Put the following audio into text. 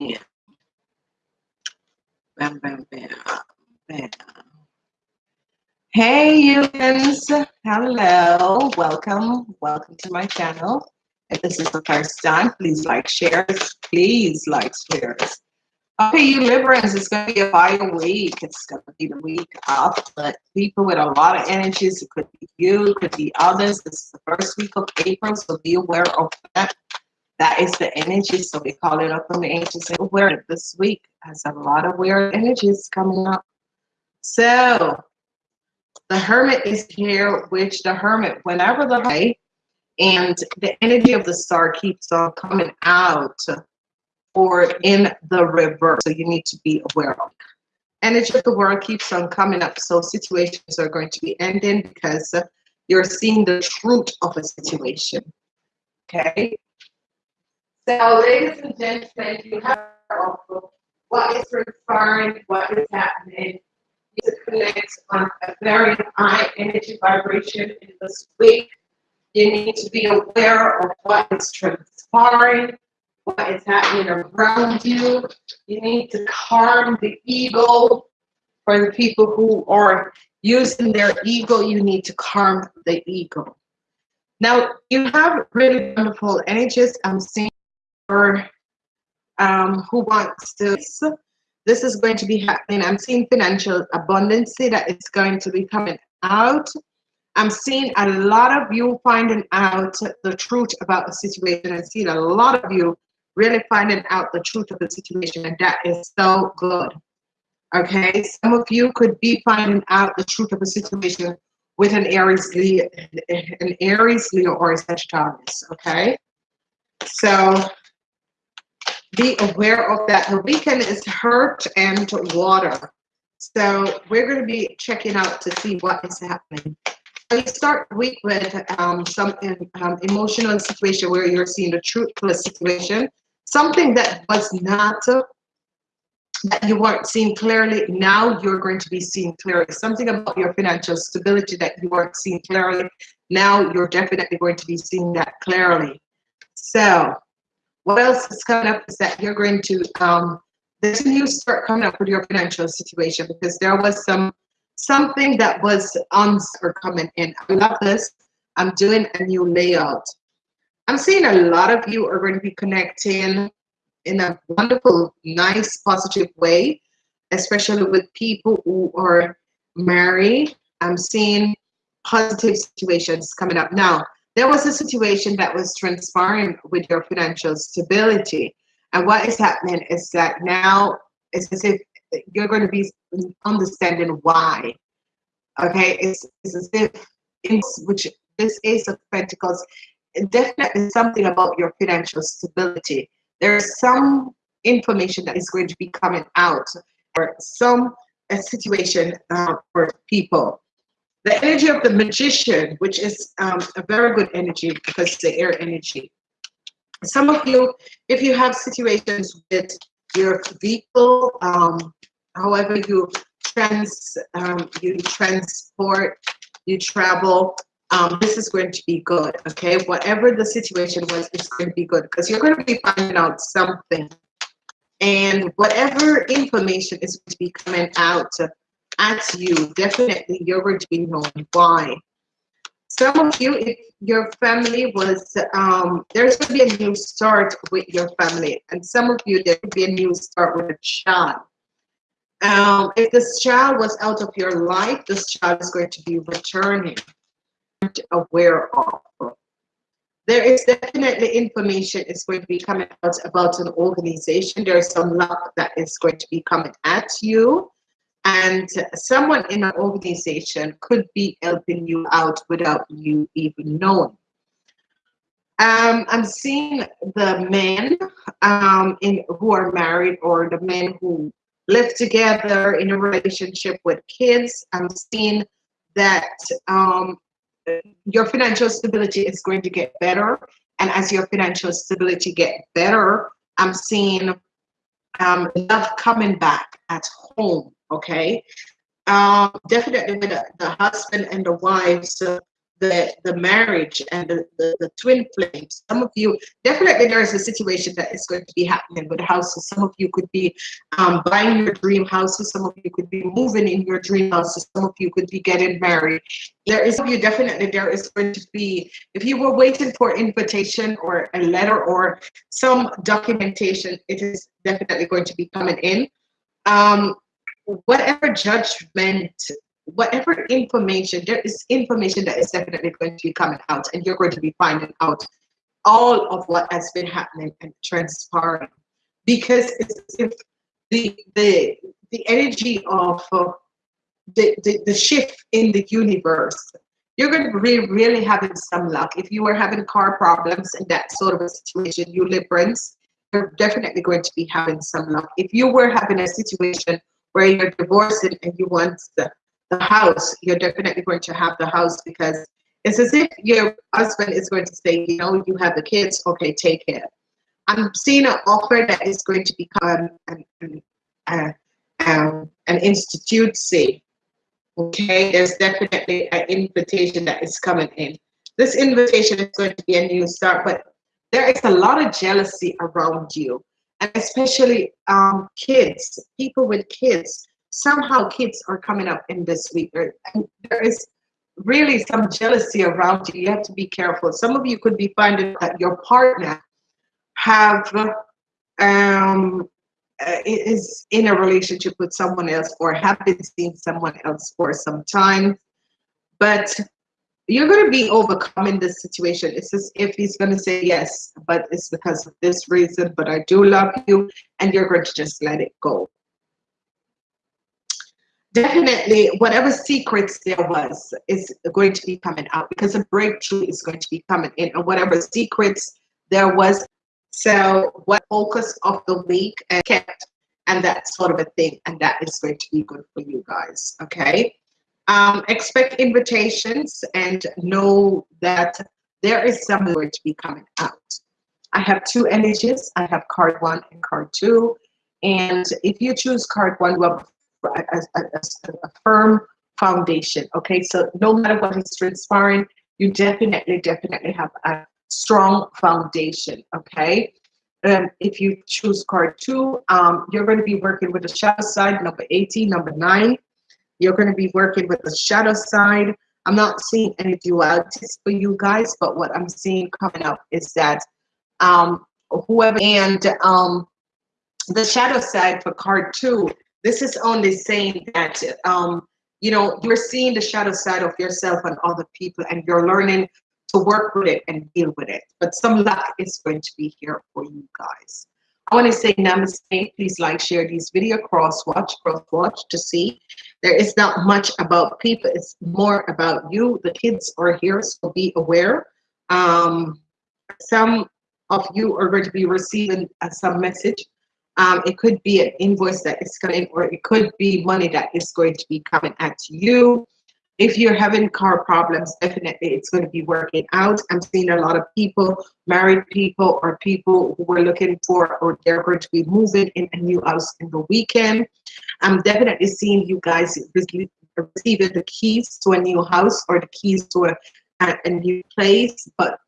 Yeah. Bam, bam, bam, bam. Hey, humans. Hello. Welcome. Welcome to my channel. If this is the first time, please like, share. Please like, share. Okay, you Librans, it's going to be a fire week. It's going to be the week of but people with a lot of energies. It could be you, it could be others. This is the first week of April, so be aware of that. That is the energy, so we call it up from the angels. Aware this week has a lot of weird energies coming up. So the hermit is here, which the hermit, whenever the and the energy of the star keeps on coming out or in the reverse. So you need to be aware of. Energy of the world keeps on coming up. So situations are going to be ending because you're seeing the truth of a situation. Okay. So, ladies and gentlemen, you have what is transpiring, what is happening. You connect on a very high energy vibration in this week. You need to be aware of what is transpiring what is happening around you. You need to calm the ego. For the people who are using their ego, you need to calm the ego. Now, you have really wonderful energies. I'm seeing for um, who wants to. This is going to be happening. I'm seeing financial abundance that is going to be coming out. I'm seeing a lot of you finding out the truth about the situation. I'm seeing a lot of you really finding out the truth of the situation, and that is so good. Okay, some of you could be finding out the truth of the situation with an Aries, Leo, an Aries, Leo, or a Sagittarius. Okay, so be aware of that. The weekend is hurt and water. So we're going to be checking out to see what is happening. So you start week with um, some um, emotional situation where you're seeing the truth of the situation something that was not uh, that you weren't seeing clearly now you're going to be seeing clearly something about your financial stability that you weren't seeing clearly now you're definitely going to be seeing that clearly so what else is coming up is that you're going to um there's a new start coming up with your financial situation because there was some something that was on or coming in i love this i'm doing a new layout I'm seeing a lot of you are going to be connecting in a wonderful, nice, positive way, especially with people who are married. I'm seeing positive situations coming up. Now, there was a situation that was transpiring with your financial stability. And what is happening is that now it's as if you're going to be understanding why. Okay, it's, it's as if, which this Ace of Pentacles definitely something about your financial stability. There's some information that is going to be coming out or some situation uh, for people. The energy of the magician, which is um, a very good energy because it's the air energy. Some of you, if you have situations with your vehicle, um, however you trans, um, you transport, you travel, um, this is going to be good, okay? Whatever the situation was, it's going to be good because you're going to be finding out something. And whatever information is going to be coming out at you, definitely to be knowing why. Some of you, if your family was, um, there's going to be a new start with your family. And some of you, there could be a new start with a child. Um, if this child was out of your life, this child is going to be returning aware of. There is definitely information is going to be coming out about an organization. There's some luck that is going to be coming at you. And someone in an organization could be helping you out without you even knowing. Um, I'm seeing the men um, in who are married or the men who live together in a relationship with kids. I'm seeing that um, your financial stability is going to get better. And as your financial stability get better, I'm seeing um, love coming back at home. Okay, um, definitely with the, the husband and the wives, the the marriage and the, the, the twin flames. Some of you definitely there is a situation that is going to be happening with houses. Some of you could be um, buying your dream houses. Some of you could be moving in your dream houses. Some of you could be getting married. There is you definitely there is going to be if you were waiting for invitation or a letter or some documentation, it is definitely going to be coming in. Um, whatever judgment whatever information, there is information that is definitely going to be coming out, and you're going to be finding out all of what has been happening and transpiring. Because it's if the the the energy of uh, the, the the shift in the universe, you're going to be really having some luck. If you are having car problems and that sort of a situation, you Librans, you're definitely going to be having some luck. If you were having a situation where you're divorcing and you want the the house, you're definitely going to have the house because it's as if your husband is going to say, you know, you have the kids, okay, take care. I'm seeing an offer that is going to become an, an, an, um, an institute, say, okay, there's definitely an invitation that is coming in. This invitation is going to be a new start, but there is a lot of jealousy around you, and especially um, kids, people with kids somehow kids are coming up in this week. And there is really some jealousy around you. You have to be careful. Some of you could be finding that your partner have um, uh, is in a relationship with someone else or have been seeing someone else for some time. But you're going to be overcoming this situation. It's as if he's going to say yes, but it's because of this reason, but I do love you, and you're going to just let it go definitely whatever secrets there was is going to be coming out because a breakthrough is going to be coming in and whatever secrets there was so what focus of the week and kept and that sort of a thing and that is going to be good for you guys okay? Um, expect invitations and know that there is something going to be coming out. I have two energies. I have card one and card two. And if you choose card one well a, a, a, firm foundation. Okay, so no matter what is transpiring, you definitely, definitely have a strong foundation. Okay. Um, if you choose card two, um, you're going to be working with the shadow side, number 18, number nine. You're going to be working with the shadow side. I'm not seeing any dualities for you guys, but what I'm seeing coming up is that um, whoever and um, the shadow side for card two this is only saying that, um, you know, you're seeing the shadow side of yourself and other people, and you're learning to work with it and deal with it. But some luck is going to be here for you guys. I want to say namaste. Please like, share these video, cross watch, cross watch to see. There is not much about people. It's more about you. The kids are here, so be aware. Um, some of you are going to be receiving uh, some message um, it could be an invoice that is coming, or it could be money that is going to be coming at you. If you're having car problems, definitely it's going to be working out. I'm seeing a lot of people, married people, or people who are looking for, or they're going to be moving in a new house in the weekend. I'm definitely seeing you guys receiving the keys to a new house or the keys to a, a, a new place, but